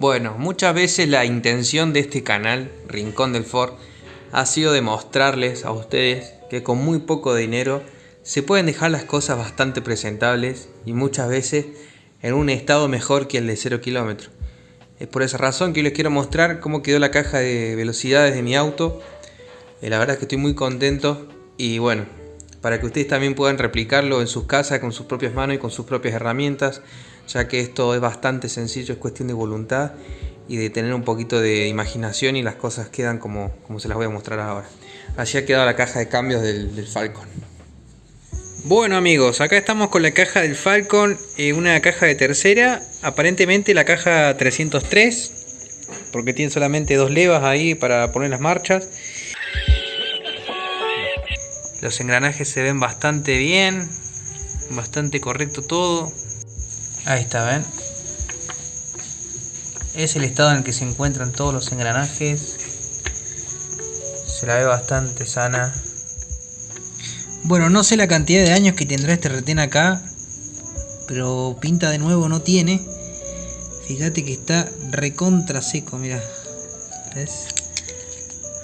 Bueno, muchas veces la intención de este canal, Rincón del Ford, ha sido demostrarles a ustedes que con muy poco dinero se pueden dejar las cosas bastante presentables y muchas veces en un estado mejor que el de 0 kilómetros. Es por esa razón que les quiero mostrar cómo quedó la caja de velocidades de mi auto. Eh, la verdad es que estoy muy contento y bueno, para que ustedes también puedan replicarlo en sus casas con sus propias manos y con sus propias herramientas ya que esto es bastante sencillo, es cuestión de voluntad y de tener un poquito de imaginación y las cosas quedan como, como se las voy a mostrar ahora. Allí ha quedado la caja de cambios del, Falcon. Bueno amigos, acá estamos con la caja del Falcon, eh, una caja de tercera, aparentemente la caja 303, porque tiene solamente dos levas ahí para poner las marchas. Los engranajes se ven bastante bien, bastante correcto todo, Ahí está, ¿ven? Es el estado en el que se encuentran todos los engranajes. Se la ve bastante sana. Bueno, no sé la cantidad de años que tendrá este retén acá. Pero pinta de nuevo no tiene. Fíjate que está recontra seco, mira.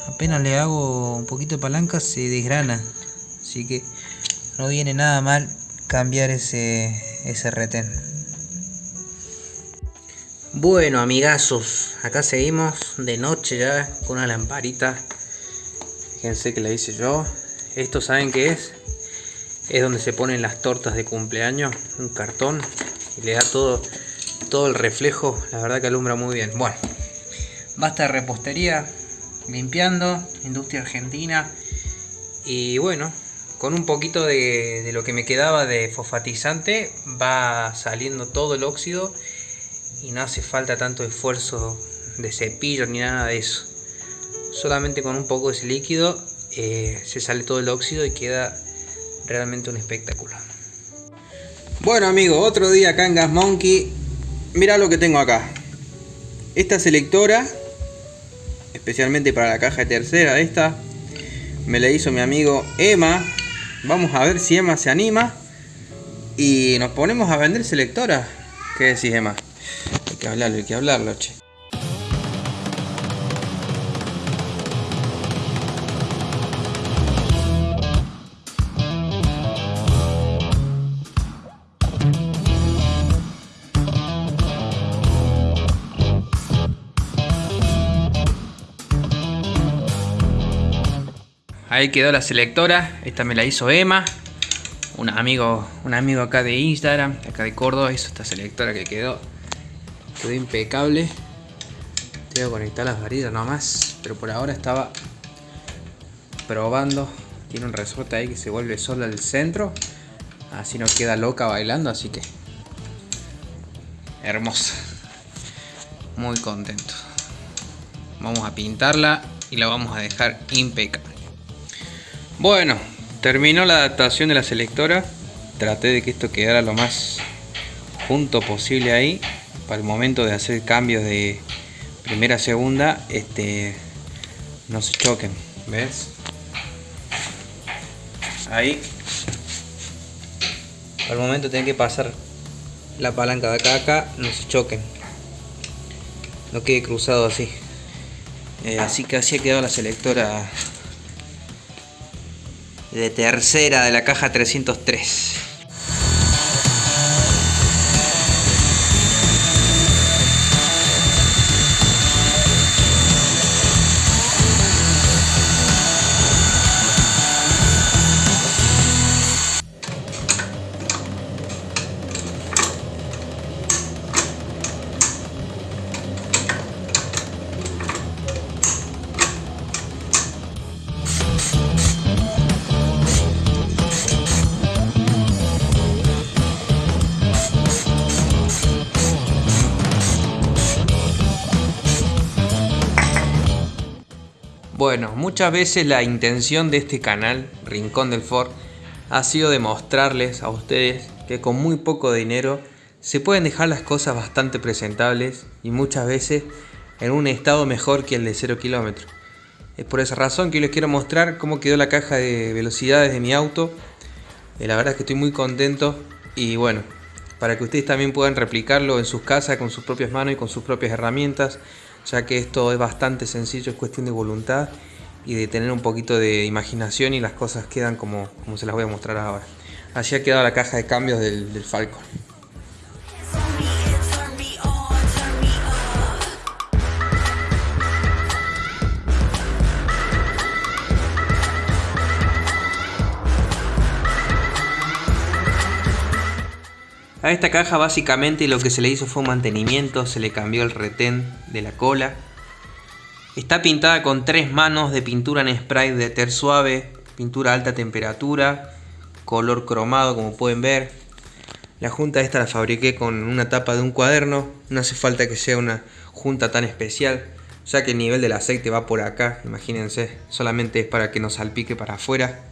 Apenas le hago un poquito de palanca se desgrana. Así que no viene nada mal cambiar ese, ese retén. Bueno amigazos, acá seguimos de noche ya con una lamparita. Fíjense que la hice yo. Esto saben qué es. Es donde se ponen las tortas de cumpleaños. Un cartón. Y le da todo, todo el reflejo. La verdad que alumbra muy bien. Bueno, basta de repostería. Limpiando. Industria argentina. Y bueno, con un poquito de, lo que me quedaba de fosfatizante va saliendo todo el óxido y no hace falta tanto esfuerzo de cepillo ni nada de eso. Solamente con un poco de ese líquido eh, se sale todo el óxido y queda realmente un espectáculo. Bueno amigos, otro día acá en Gas Monkey. Mira lo que tengo acá. Esta selectora, especialmente para la caja de tercera, esta, me la hizo mi amigo Emma. Vamos a ver si Emma se anima. Y nos ponemos a vender selectora. ¿Qué decís Emma? Hay que hablarlo, hay que hablarlo, che. Ahí quedó la selectora, esta me la hizo Emma, un amigo, un amigo acá de Instagram, acá de Córdoba, hizo esta selectora que quedó. Quedó impecable. Tengo que conectar las varillas nomás pero por ahora estaba probando. Tiene un resorte ahí que se vuelve solo al centro. Así no queda loca bailando así que hermosa muy contento. Vamos a pintarla y la vamos a dejar impecable bueno terminó la adaptación de la selectora. Traté de que esto quedara lo más junto posible ahí para el momento de hacer cambios de primera a segunda este no se choquen ves ahí. Para el momento tienen que pasar la palanca de acá a acá no se choquen. No quede cruzado así. Eh, así que así ha quedado la selectora de tercera de la caja 303 Bueno, muchas veces la intención de este canal, Rincón del Ford, ha sido demostrarles a ustedes que con muy poco dinero se pueden dejar las cosas bastante presentables y muchas veces en un estado mejor que el de 0 kilómetros. Es por esa razón que les quiero mostrar cómo quedó la caja de velocidades de mi auto. Eh, la verdad es que estoy muy contento y bueno, para que ustedes también puedan replicarlo en sus casas con sus propias manos y con sus propias herramientas, ya que esto es bastante sencillo, es cuestión de voluntad y de tener un poquito de imaginación y las cosas quedan como, como se las voy a mostrar ahora. Así ha quedado la caja de cambios del, del Falcon. A esta caja básicamente lo que se le hizo fue un mantenimiento, se le cambió el retén de la cola. Está pintada con tres manos de pintura en spray de ter suave, pintura a alta temperatura, color cromado como pueden ver. La junta esta la fabriqué con una tapa de un cuaderno, no hace falta que sea una junta tan especial, ya que el nivel del aceite va por acá, imagínense, solamente es para que no salpique para afuera.